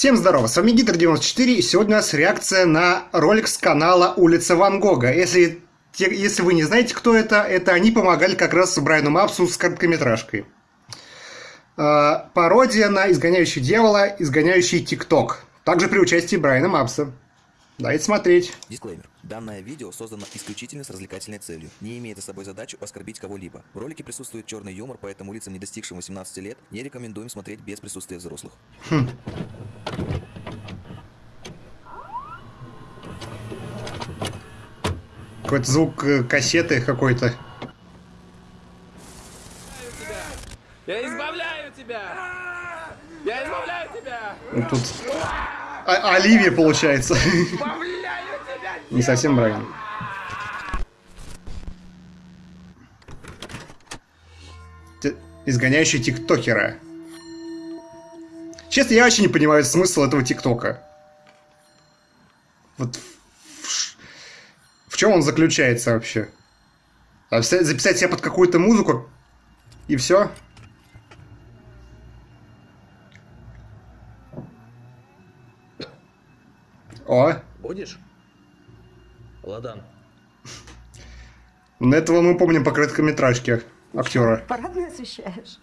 Всем здорово, с вами Гидр94, и сегодня у нас реакция на ролик с канала Улица Ван Гога. Если, если вы не знаете, кто это, это они помогали как раз Брайану Мапсу с короткометражкой. Э, пародия на «Изгоняющий дьявола», «Изгоняющий ТикТок». Также при участии Брайана Мапса. Дайте смотреть. Дисклеймер. Данное видео создано исключительно с развлекательной целью. Не имеет за собой задачу оскорбить кого-либо. В ролике присутствует черный юмор, поэтому лицам, не достигшим 18 лет, не рекомендуем смотреть без присутствия взрослых. Хм. Какой-то звук э, кассеты какой-то. Я избавляю тебя! Я избавляю тебя! Ну, тут а Оливия получается. Не совсем Брайан. Изгоняющий тиктокера. Честно, я вообще не понимаю смысл этого тиктока. Вот чем он заключается вообще? А записать себя под какую-то музыку и все? О! Будешь? Ладан. На этого мы помним по короткометражке актера. Парадно освещаешь.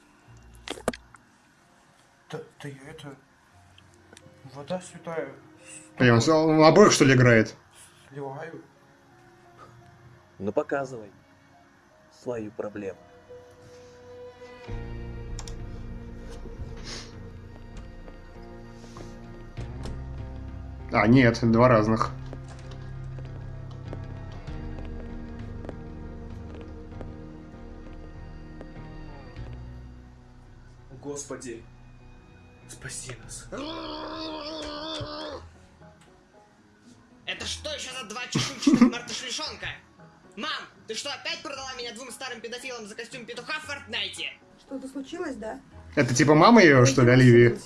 Да, да я это... Вода святая. Понял, он обоих что ли играет? Сливаю. Ну показывай свою проблему. А, нет, два разных. Господи, спаси нас. Это что еще за два чешуйчатых мартышлишонка? Мам, ты что, опять продала меня двум старым педофилам за костюм петуха в Фортнайте? Что-то случилось, да? Это типа мама ее, что ли, Оливии?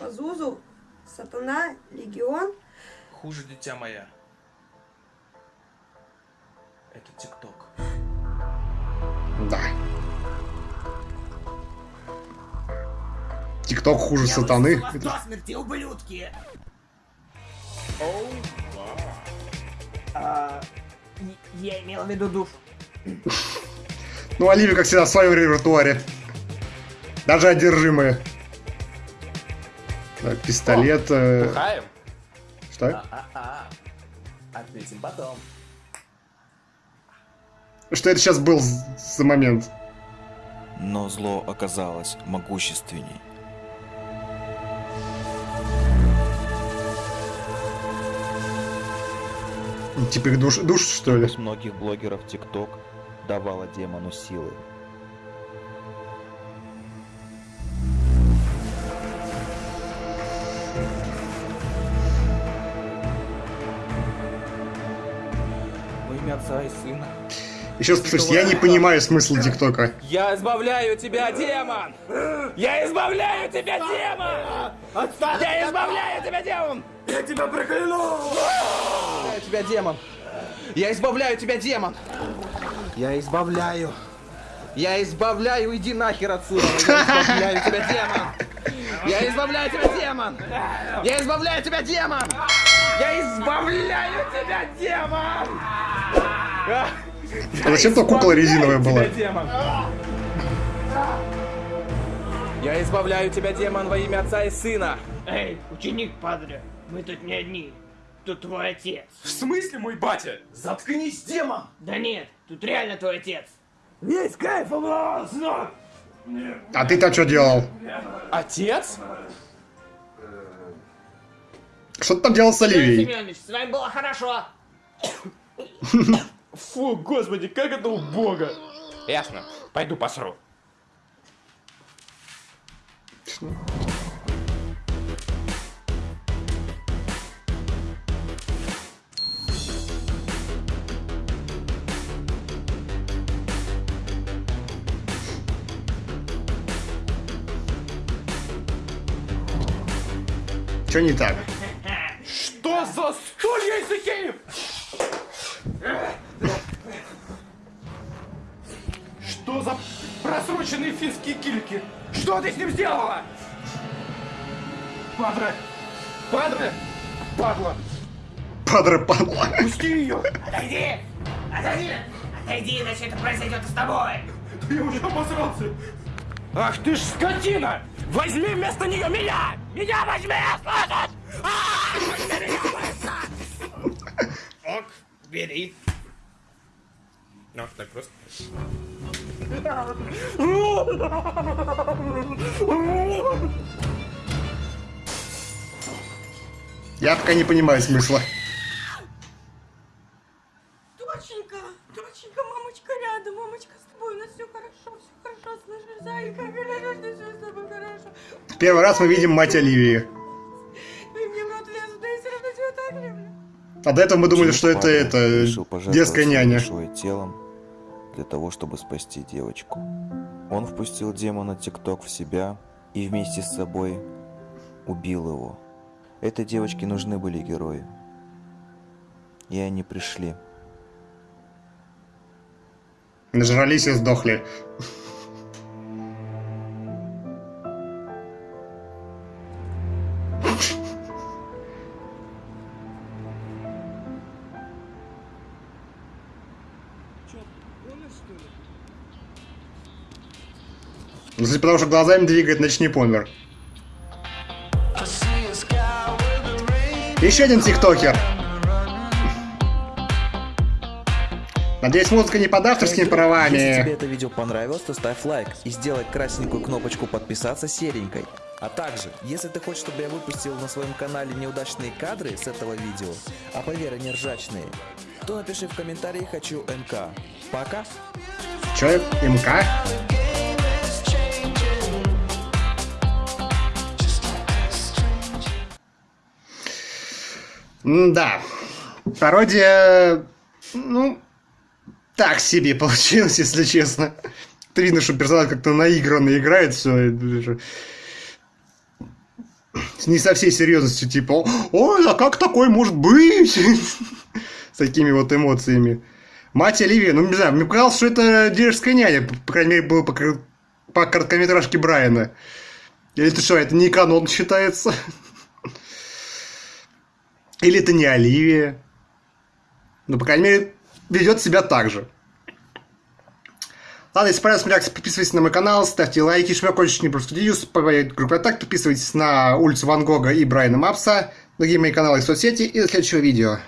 По Зузу Сатана, Легион. Хуже, дитя моя. Это ТикТок. Да. ТикТок хуже Я сатаны. вас до смерти, ублюдки! Оу. А, я имел в виду душ. Ну, Оливия, как всегда, в своем репертуаре. Даже одержимые. Так, пистолет. Э... Бухаем? Что? А-а-а. Отметим потом. Что это сейчас был за момент? Но зло оказалось могущественней. Типа их душ, душ что ли? С многих блогеров ТикТок давала демону силы. имя Отца и Сына. Еще раз я не понимаю смысл ТикТока. Я избавляю тебя, демон! Я избавляю тебя, демон! Отстань! Я избавляю тебя, демон! Я тебя прокляну! Я тебя, демон! Я избавляю тебя, демон! Я избавляю! Я избавляю, иди нахер отсюда! Я избавляю тебя, демон! Я избавляю тебя, демон! Я избавляю тебя, демон! Я избавляю тебя, демон! А зачем то кукла резиновая была? Я избавляю тебя, демон, во имя Отца и Сына! Эй, ученик падре, мы тут не одни. Тут твой отец. В смысле мой батя? Заткнись, демон! Да нет, тут реально твой отец. Весь кайф облазно! А ты там что делал? Отец? Что ты там делал с Оливией? Семенович, с вами было хорошо. Фу, господи, как это убого! Ясно, пойду посру. Что не так? Что за стулья из Икеи? Что за просроченные финские кильки? Что ты с ним сделала? Падре! Падре! Падла! Падре падла. Пусти ее! Отойди! Отойди! Отойди, иначе это произойдет с тобой! Я уже обосрался! Ах ты ж скотина! Возьми вместо нее меня! Меня возьми, слышишь? А! Ок, бери. Ну, так просто. Я пока не понимаю смысла. Первый раз мы видим мать Оливии. А до этого мы думали, что это, это детская няня. телом для того, чтобы спасти девочку. Он впустил демона ТикТок в себя и вместе с собой убил его. Этой девочке нужны были герои. И они пришли. Нажрались и сдохли. Ну, Если потому что глазами двигает, значит не помер. Еще один тиктокер. Надеюсь, музыка не под авторскими Если тебе правами. это видео понравилось, то ставь лайк и сделай красненькую кнопочку подписаться серенькой. А также, если ты хочешь, чтобы я выпустил на своем канале неудачные кадры с этого видео, а поверь, они ржачные, то напиши в комментарии «Хочу МК». Пока! Че, МК? Да. Пародия, ну, так себе получилось, если честно. Ты видно, что персонаж как-то наигранно играет все. Не со всей серьезностью, типа, ой, а как такой может быть? С такими вот эмоциями. Мать Оливия, ну не знаю, мне показалось, что это деревская няня, по крайней мере, было по, по короткометражке Брайана. Или это что, это не канон считается? Или это не Оливия? Ну, по крайней мере, ведет себя так же. Ладно, если понравилась реакция, подписывайтесь на мой канал, ставьте лайки, закончить не просто News, побывать группа так, подписывайтесь на улицу Ван Гога и Брайана Мапса, другие мои каналы и соцсети, и до следующего видео.